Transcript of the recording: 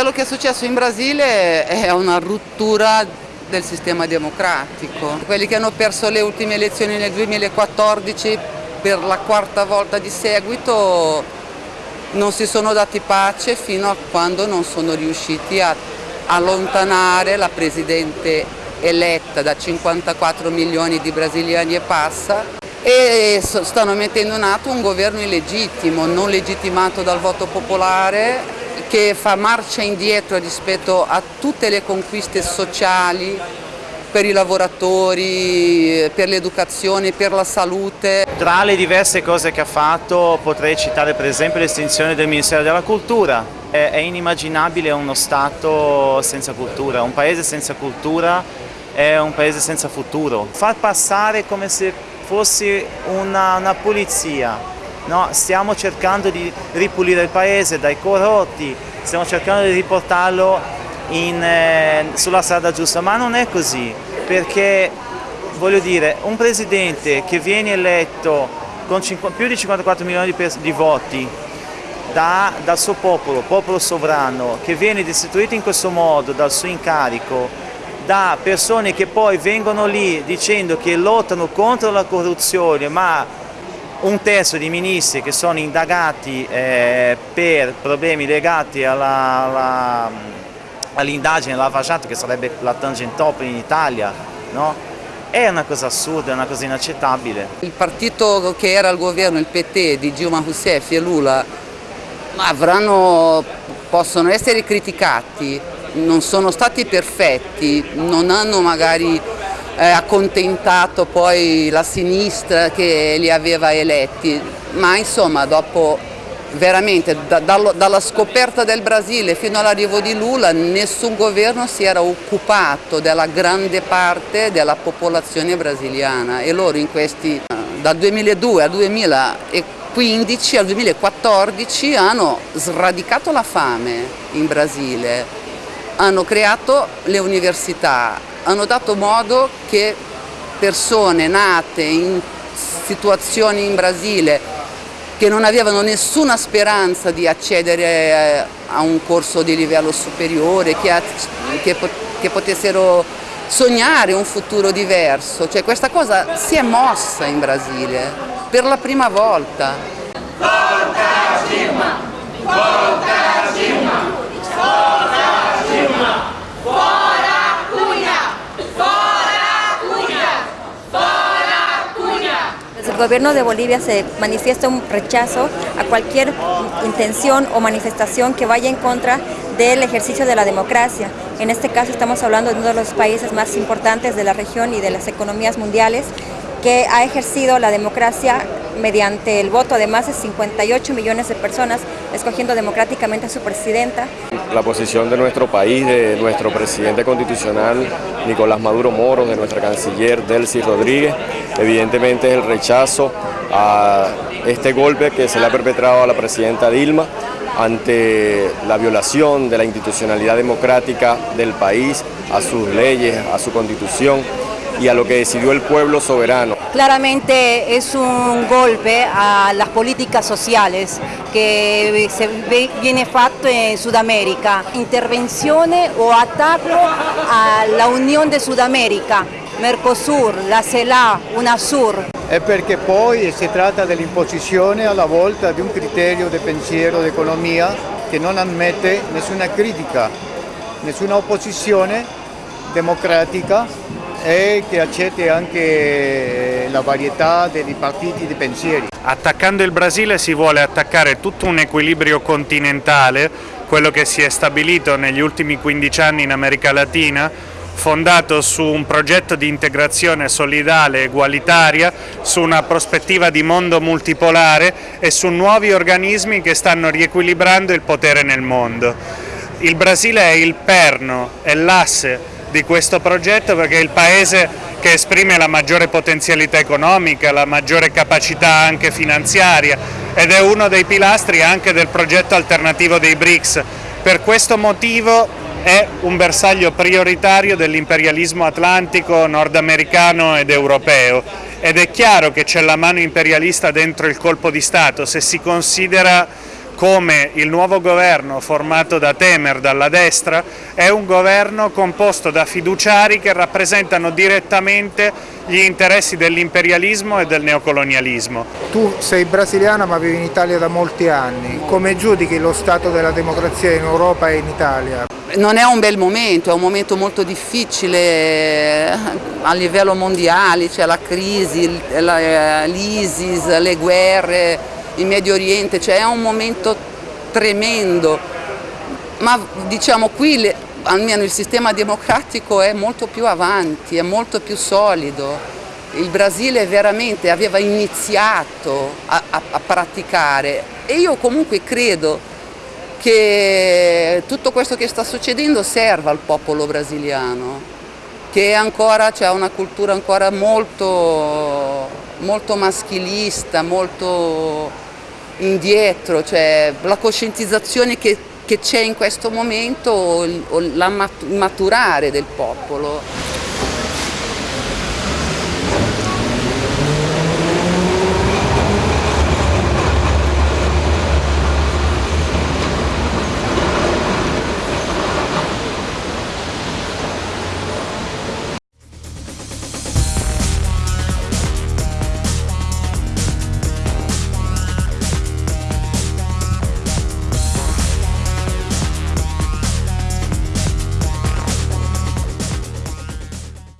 quello che è successo in Brasile è una rottura del sistema democratico. Quelli che hanno perso le ultime elezioni nel 2014 per la quarta volta di seguito non si sono dati pace fino a quando non sono riusciti a allontanare la Presidente eletta da 54 milioni di brasiliani e passa e stanno mettendo in atto un governo illegittimo, non legittimato dal voto popolare che fa marcia indietro rispetto a tutte le conquiste sociali per i lavoratori, per l'educazione, per la salute. Tra le diverse cose che ha fatto potrei citare per esempio l'estinzione del Ministero della Cultura. È, inimmaginabile uno Stato senza cultura, un paese senza cultura è un paese senza futuro. Far passare come se fosse una, una pulizia, No, stiamo cercando di ripulire il paese dai corrotti, stiamo cercando di riportarlo in, eh, sulla strada giusta, ma non è così, perché voglio dire, un presidente che viene eletto con più di 54 milioni di, di voti da, dal suo popolo, popolo sovrano, che viene destituito in questo modo dal suo incarico, da persone che poi vengono lì dicendo che lottano contro la corruzione, ma un terzo di ministri che sono indagati eh, per problemi legati all'indagine alla, all facciata che sarebbe la Tangentopoli in Italia, no? è una cosa assurda, è una cosa inaccettabile. Il partito che era al governo, il PT di Dilma Rousseff e Lula, avranno, possono essere criticati, non sono stati perfetti, non hanno magari eh, accontentato poi la sinistra che li aveva eletti, ma insomma dopo veramente da, dallo, dalla scoperta del Brasile fino all'arrivo di Lula nessun governo si era occupato della grande parte della popolazione brasiliana. E loro in questi dal 2002 al 2015 al 2014 hanno sradicato la fame in Brasile, hanno creato le università, hanno dato modo che persone nate in situazioni in Brasile che non avevano nessuna speranza di accedere eh, a un corso di livello superiore, che, che, che potessero sognare un futuro diverso. Cioè, questa cosa si è mossa in Brasile per la prima volta. Forza Dilma! Forza gobierno de Bolivia se manifiesta un rechazo a cualquier intención o manifestación que vaya en contra del ejercicio de la democracia. En este caso estamos hablando de uno de los países más importantes de la región y de las economías mundiales que ha ejercido la democracia mediante el voto de más de 58 millones de personas, escogiendo democráticamente a su presidenta. La posición de nuestro país, de nuestro presidente constitucional Nicolás Maduro Moro, de nuestra canciller Delcy Rodríguez, evidentemente es el rechazo a este golpe que se le ha perpetrado a la presidenta Dilma ante la violación de la institucionalidad democrática del país, a sus leyes, a su constitución y a lo que decidió el pueblo soberano. Claramente es un golpe a las políticas sociales que se viene fatto en Sudamérica, intervenciones o ataque a la Unión de Sudamérica, Mercosur, la CELA, UNASUR. È perché poi si tratta dell'imposizione alla volta di un criterio di pensiero d'economia che non ammette nessuna critica, nessuna opposizione democratica e che accetti anche la varietà dei partiti di pensieri. Attaccando il Brasile si vuole attaccare tutto un equilibrio continentale, quello che si è stabilito negli ultimi 15 anni in America Latina, fondato su un progetto di integrazione solidale e egualitaria, su una prospettiva di mondo multipolare e su nuovi organismi che stanno riequilibrando il potere nel mondo. Il Brasile è il perno, è l'asse di questo progetto perché è il paese che esprime la maggiore potenzialità economica, la maggiore capacità anche finanziaria ed è uno dei pilastri anche del progetto alternativo dei BRICS. Per questo motivo è un bersaglio prioritario dell'imperialismo atlantico, nordamericano ed europeo ed è chiaro che c'è la mano imperialista dentro il colpo di Stato se si considera come il nuovo governo formato da Temer, dalla destra, è un governo composto da fiduciari che rappresentano direttamente gli interessi dell'imperialismo e del neocolonialismo. Tu sei brasiliana ma vivi in Italia da molti anni, come giudichi lo stato della democrazia in Europa e in Italia? Non è un bel momento, è un momento molto difficile a livello mondiale, c'è la crisi, l'ISIS, le guerre, in Medio Oriente, cioè è un momento tremendo, ma diciamo qui le, almeno il sistema democratico è molto più avanti, è molto più solido. Il Brasile veramente aveva iniziato a, a, a praticare e io comunque credo che tutto questo che sta succedendo serva al popolo brasiliano, che ancora c'è una cultura ancora molto, molto maschilista, molto indietro, cioè la coscientizzazione che, c'è in questo momento o il maturare del popolo.